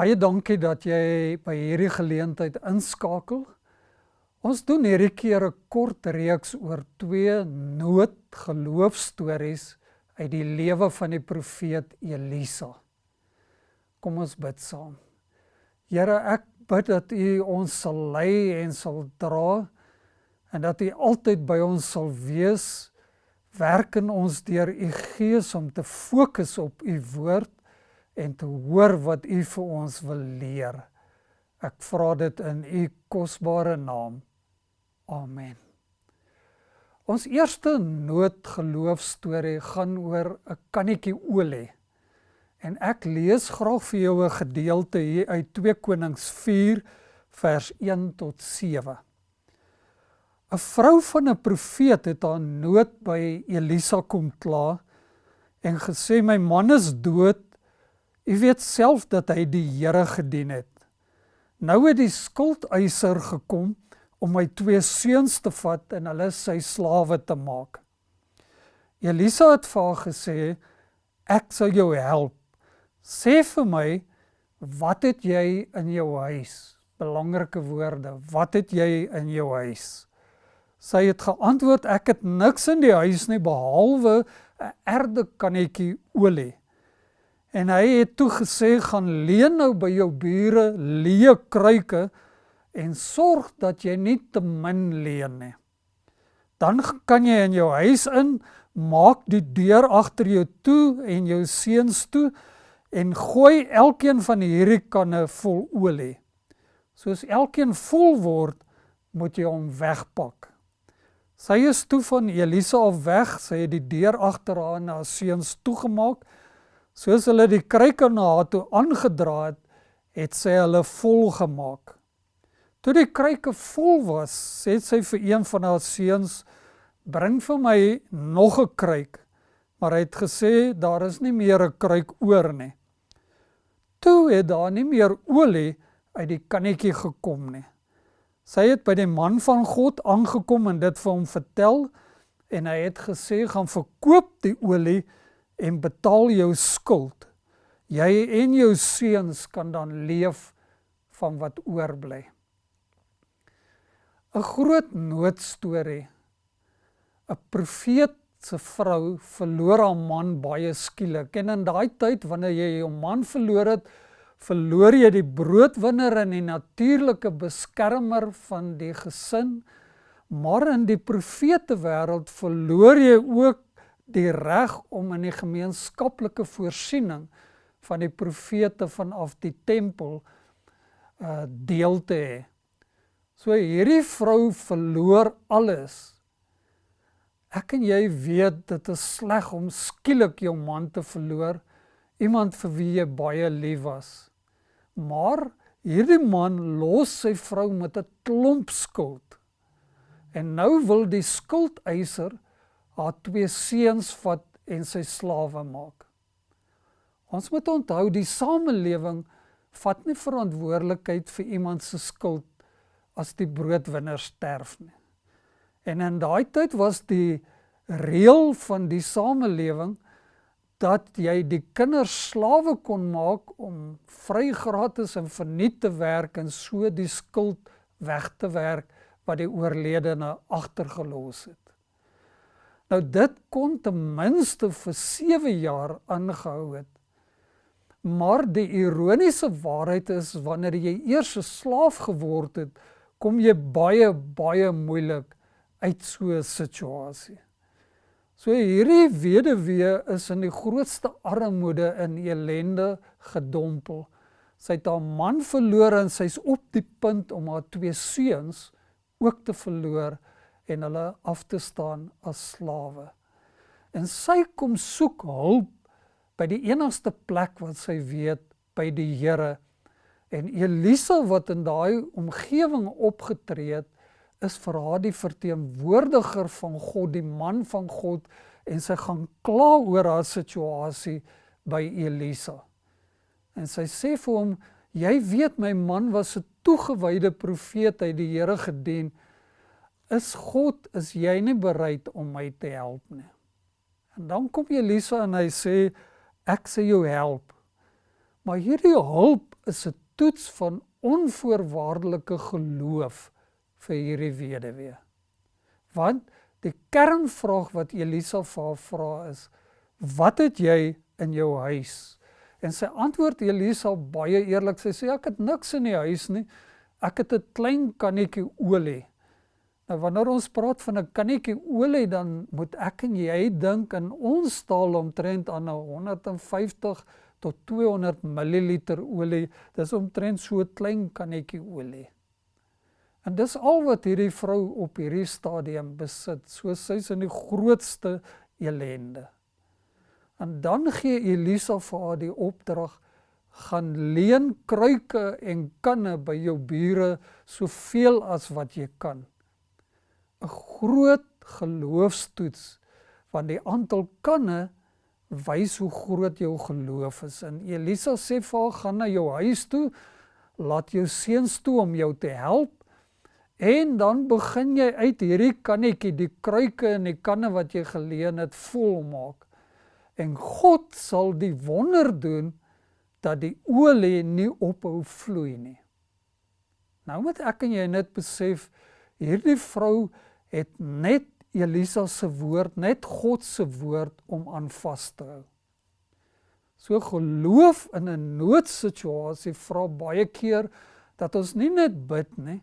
Baie dankie dat jy by hierdie geleentheid inskakel. Ons doen hierdie keer 'n kort reeks oor twee noodgeloofstories uit die lewe van die profeet Elisa. Kom ons bid saam. Here, ek bid dat U ons sal lei en sal dra en dat U altyd by ons sal wees. Werk in ons deur U Gees om te fokus op U woord en te hoor wat U vir ons wil leer. Ek vra dit in U kosbare naam. Amen. Ons eerste noodgeloofstorie gaan oor 'n kannetjie olie. En ek lees graag vir jou 'n gedeelte hier uit 2 Konings 4 vers 1 tot 7. 'n Vrou van 'n profeet het haar nood by Elisa kom kla en gesê my man is dood. U weet self dat hy die Here gedien het. Nou het die skuldeiser gekom om my twee seuns te vat en hulle sy slawe te maak. Elisa het vir haar gesê ek sal jou help. Sê vir my wat het jy in jou huis? Belangrike woorde. Wat het jy in jou huis? Sy het geantwoord ek het niks in die huis nie behalwe 'n erde kannetjie olie. En hy het toe gesê gaan leen nou by jou bure leë kruike en sorg dat jy nie te min leen nie. Dan kan jy in jou huis in maak die deur agter jou toe en jou seuns toe en gooi elkeen van hierdie kanne vol olie. Soos elkeen vol word, moet jy hom wegpak. Sy is toe van Elisa af weg, sy het die deur agter haar en haar seuns toegemaak. Soos hulle die kruike na haar toe aangedra het, het sy hulle vol gemaak. Toe die kruike vol was, sê sy vir een van haar seuns: "Bring vir my nog 'n kruik." Maar hy het gesê daar is nie meer 'n kruik oor nie. Toe het daar nie meer olie uit die kannetjie gekom nie. Sy het by die man van God aangekom en dit vir hom vertel en hy het gesê gaan verkoop die olie en betaal jou skuld. Jy en jou seuns kan dan leef van wat oorbly. 'n Groot noodstorie. 'n Profeet se vrou verloor haar man baie skielik en in daai tyd wanneer jy jou man verloor het, verloor jy die broodwinner en die natuurlike beskermer van die gesin. Maar in die profete wêreld verloor jy ook die reg om in die gemeenskaplike voorsiening van die profete vanaf die tempel uh deel te hê. So hierdie vrou verloor alles. Ek en jy weet dit is sleg om skielik jou man te verloor, iemand vir wie jy baie lief was. Maar hierdie man los sy vrou met 'n klomp skuld. En nou wil die skuldeiser haar twee seuns vat en sy slawe maak. Ons moet onthou die samelewing vat nie verantwoordelikheid vir iemand se skuld as die broodwinner sterf nie. En in daai tyd was die reël van die samelewing dat jy die kinders slawe kon maak om vry gratis en verniet te werk en so die skuld weg te werk wat die oorledene agtergelos het. Nou dit kon ten minste vir 7 jaar aangehou het. Maar die ironiese waarheid is wanneer jy eers 'n slaaf geword het, kom jy baie baie moeilik uit so 'n situasie. So hierdie weduwee is in die grootste armoede en ellende gedompel. Sy het haar man verloor en sy's op die punt om haar twee seuns ook te verloor en hulle af te staan as slawe. En sy kom soek hulp by die enigste plek wat sy weet by die Here. En Elisa wat in daai omgewing opgetree het, is vir haar die verteenwoordiger van God, die man van God en sy gaan kla oor haar situasie by Elisa. En sy sê vir hom: "Jy weet my man was 'n toegewyde profeet uit die Here gedien. Is God is jy nie bereid om my te help nie?" En dan kom Elisa en hy sê: "Ek sê jou help." Maar hierdie hulp is 'n toets van onvoorwaardelike geloof vir hierdie weduwee. Want die kernvraag wat Elisa vir haar vra is: "Wat het jy in jou huis?" En sy antwoord Elisa baie eerlik. Sy sê: "Ek het niks in die huis nie. Ek het 'n klein kannetjie olie." Nou wanneer ons praat van 'n kannetjie olie, dan moet ek en jy dink in ons taal omtrent aan 'n 150 tot 200 ml olie. Dis omtrent so 'n klein kannetjie olie. En dis al wat hierdie vrou op hierdie stadium besit. So sy's in die grootste elende. En dan gee Elisa vir haar die opdrag gaan leen kruike en kanne by jou bure soveel as wat jy kan. 'n Groot geloofstoets want die aantal kanne wys hoe groot jou geloof is. En Elisa sê vir haar gaan na jou huis toe, laat jou seuns toe om jou te help En dan begin jy uit hierdie kannetjie, die kruike en die kanne wat jy geleen het, volmaak. En God sal die wonder doen dat die olie nie ophou vloei nie. Nou moet ek en jy net besef hierdie vrou het net Elisa se woord, net God se woord om aan vas te hou. So geloof in 'n noodsituasie vra baie keer dat ons nie net bid nie,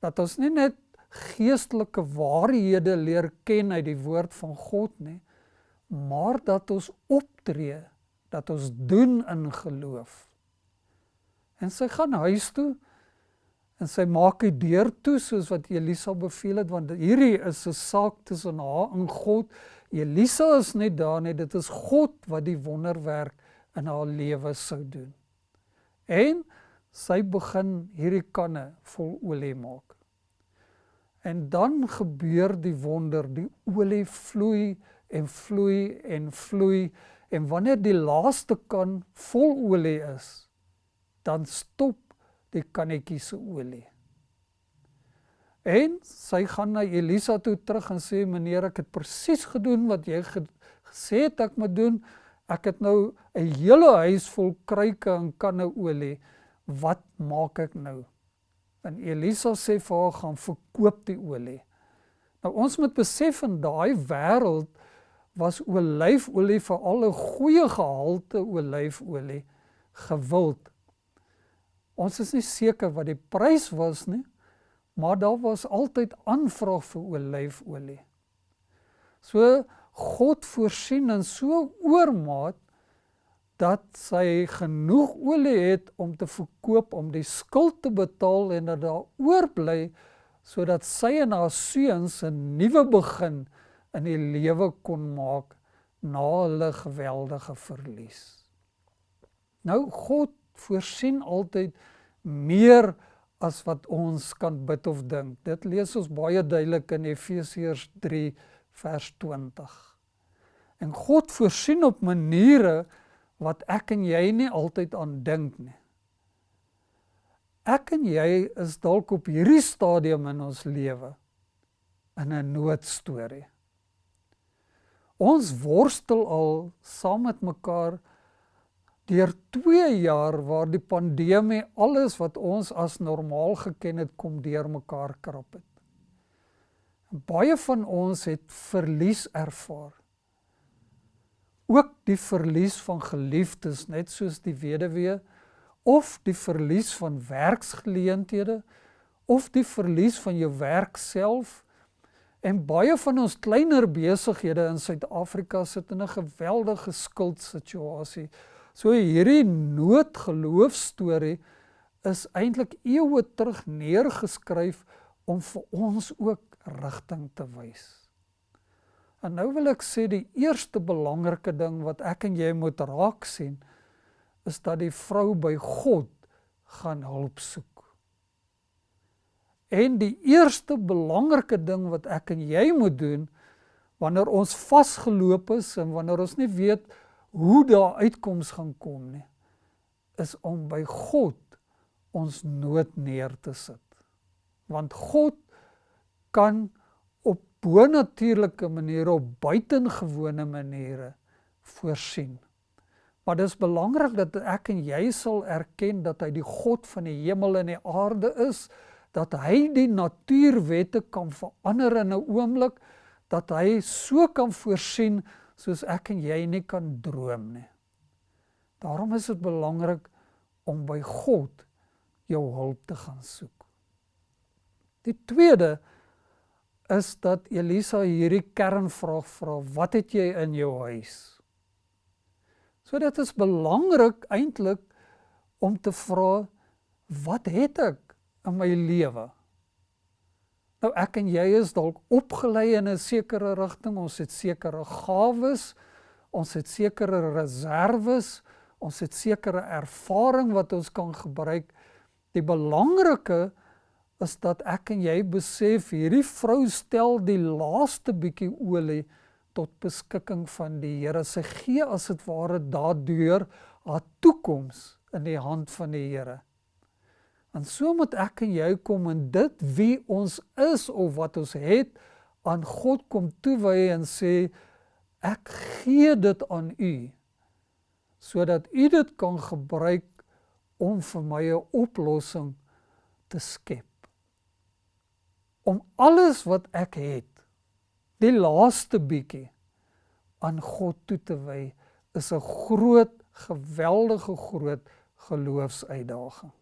dat ons nie net geestelike waarhede leer ken uit die woord van God nie, maar dat ons optree, dat ons doen in geloof. En sy gaan huis toe en sy maak die deur toe soos wat Elisa beveel het want hierdie is 'n saak tussen haar en God. Elisa is net daar net dit is God wat die wonderwerk in haar lewe sou doen. En sy begin hierdie kanne vol olie maak. En dan gebeur die wonder, die olie vloei en vloei en vloei en wanneer die laaste kan vol olie is, dan stop die kannetjie se olie. En sy gaan na Elisa toe terug en sê meneer ek het presies gedoen wat jy gesê het ek moet doen. Ek het nou 'n hele huis vol kruike en kanne olie. Wat maak ek nou? En Elisa sê vir haar gaan verkoop die olie. Nou ons moet besef in daai wêreld was olyfolie vir al 'n goeie gehalte olyfolie gewild. Ons is nie seker wat die prys was nie, maar daar was altyd aanvraag vir olyfolie. So God voorsien in so oormaat dat sy genoeg olie het om te verkoop om die skuld te betaal en dat daar oorbly sodat sy en haar seuns 'n nuwe begin in die lewe kon maak na hulle geweldige verlies. Nou God voorsien altyd meer as wat ons kan bid of dink. Dit lees ons baie duidelik in Efesiërs 3 vers 20. En God voorsien op maniere wat ek en jy nie altyd aan dink nie. Ek en jy is dalk op hierdie stadium in ons lewe in 'n noodstorie. Ons worstel al saam met mekaar deur 2 jaar waar die pandemie alles wat ons as normaal geken het kom deurmekaar krap het. Baie van ons het verlies ervaar ook die verlies van geliefdes net soos die weduwee of die verlies van werksgeleenthede of die verlies van jou werk self en baie van ons kleiner besighede in Suid-Afrika sit in 'n geweldige skuldsituasie. So hierdie noodgeloofstorie is eintlik eeue terug neergeskryf om vir ons ook rigting te wys. En nou wil ek sê die eerste belangrike ding wat ek en jy moet raak sien is dat die vrou by God gaan hulp soek. En die eerste belangrike ding wat ek en jy moet doen wanneer ons vasgeloop is en wanneer ons nie weet hoe daar uitkoms gaan kom nie, is om by God ons nood neer te sit. Want God kan bonatuurlike maniere op buitengewone maniere voorsien. Maar dis belangrik dat ek en jy sal erken dat hy die God van die hemel en die aarde is, dat hy die natuurwette kan verander in 'n oomblik, dat hy so kan voorsien soos ek en jy nie kan droom nie. Daarom is dit belangrik om by God jou hulp te gaan soek. Die tweede is dat Elisa hierdie kernvraag vra: "Wat het jy in jou huis?" So dit is belangrik eintlik om te vra: "Wat het ek in my lewe?" Nou ek en jy is dalk opgelei in 'n sekere rigting, ons het sekere gawes, ons het sekere reserves, ons het sekere ervaring wat ons kan gebruik. Die belangrike is dat ek en jy besef hierdie vrou stel die laaste bietjie olie tot beskikking van die Here. Sy gee as dit ware daardeur haar toekoms in die hand van die Here. En so moet ek en jy kom en dit wie ons is of wat ons het aan God kom toewy en sê ek gee dit aan u sodat u dit kan gebruik om vir my 'n oplossing te skep om alles wat ek het, die laaste bietjie aan God toe te wy, is 'n groot, geweldige groot geloofsuitdaging.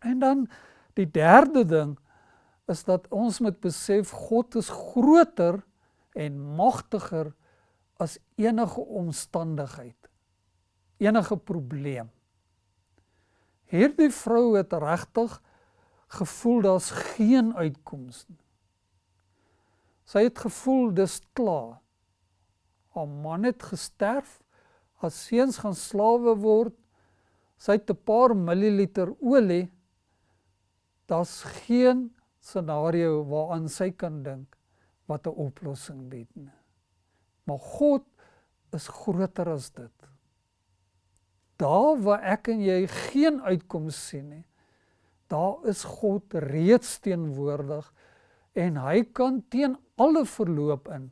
En dan die derde ding is dat ons moet besef God is groter en magtiger as enige omstandigheid, enige probleem. Hierdie vrou het regtig gevoel daar's geen uitkoms nie. Sy het gevoel dis klaar. Haar man het gesterf, haar seuns gaan slawe word. Sy het 'n paar milliliter olie. Daar's geen scenario waaraan sy kan dink wat 'n oplossing bied nie. Maar God is groter as dit. Daar waar ek en jy geen uitkoms sien nie, daar is God reeds teenwoordig en hy kan teen alle verloop in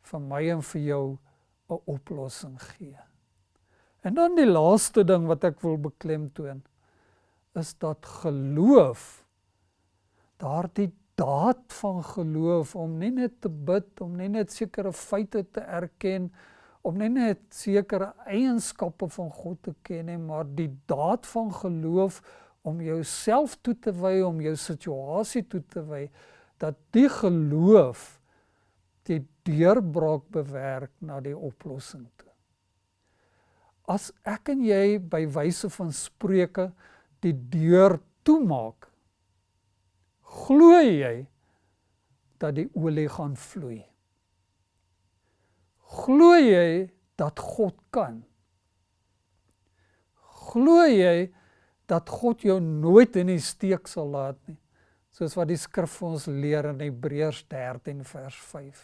vir my en vir jou 'n oplossing gee. En dan die laaste ding wat ek wil beklemtoon is dat geloof daardie daad van geloof om nie net te bid om nie net sekere feite te erken om nie net sekere eienskappe van God te ken nie maar die daad van geloof om jouself toe te wy, om jou situasie toe te wy, dat die geloof die deurbraak bewerk na die oplossing toe. As ek en jy by wyse van spreuke die deur toemaak, glo jy dat die olie gaan vloei? Glo jy dat God kan? Glo jy dat God jou nooit in die steek sal laat nie. Soos wat die skrif vir ons leer in Hebreërs 13 vers 5.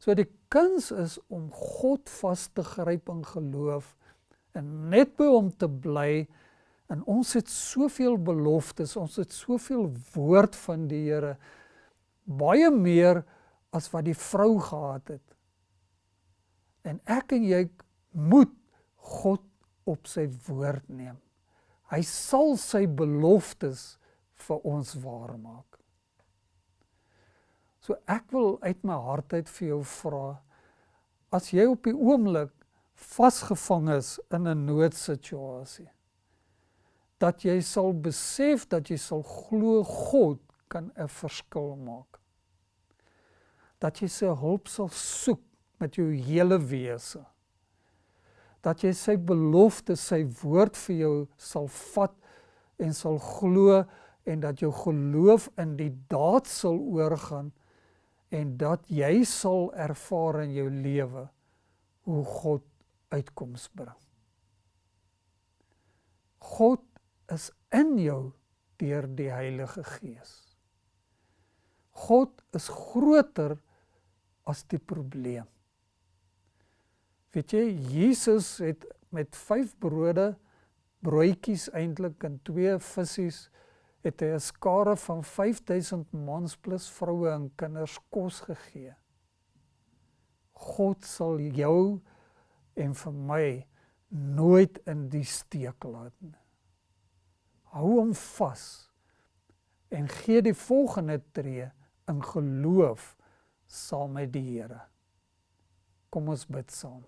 So die kuns is om God vas te gryp in geloof en net by hom te bly en ons het soveel beloftes, ons het soveel woord van die Here baie meer as wat die vrou gehad het. En ek en jy moet God op sy woord neem. Hy sal sy beloftes vir ons waar maak. So ek wil uit my hart uit vir jou vra as jy op die oomblik vasgevang is in 'n noodsituasie dat jy sal besef dat jy sal glo God kan 'n verskil maak. Dat jy sy hulp sal soek met jou hele wese dat jy sy belofte, sy woord vir jou sal vat en sal glo en dat jou geloof in die daad sal oorgaan en dat jy sal ervaar in jou lewe hoe God uitkoms bring. God is in jou deur die Heilige Gees. God is groter as die probleem. Weet jy, Jesus het met 5 brode, broodjies eintlik en 2 visse het hy 'n skare van 5000 mans plus vroue en kinders kos gegee. God sal jou en vir my nooit in die steek laat nie. Hou hom vas en gee die volgende tree in geloof saam met die Here. Kom ons bid saam.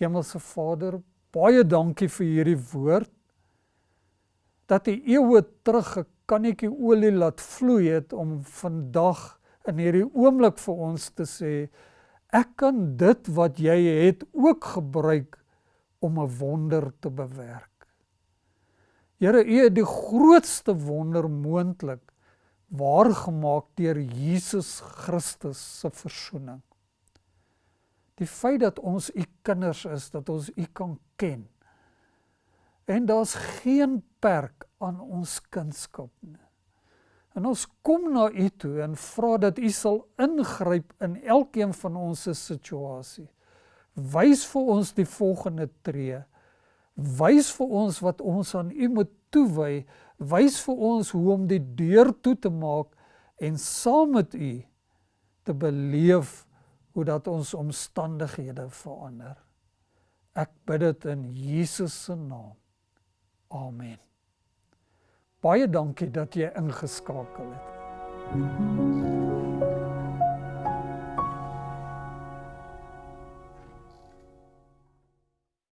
Hemelse Vader, baie dankie vir hierdie woord dat U eeue terug 'n kannetjie olie laat vloei het om vandag in hierdie oomblik vir ons te sê ek kan dit wat jy het ook gebruik om 'n wonder te bewerk. Here, U het die grootste wonder moontlik waargemaak deur Jesus Christus se verzoening. Die feit dat ons U kinders is, dat ons U kan ken. En daar's geen perk aan ons kunskap nie. En ons kom na U toe en vra dat U sal ingryp in elkeen van ons situasie. Wys vir ons die volgende tree. Wys vir ons wat ons aan U moet toewy. Wys vir ons hoe om die deur toe te maak en saam met U te beleef hoe dat ons omstandighede verander. Ek bid dit in Jesus se naam. Amen. Baie dankie dat jy ingeskakel het. Thank you.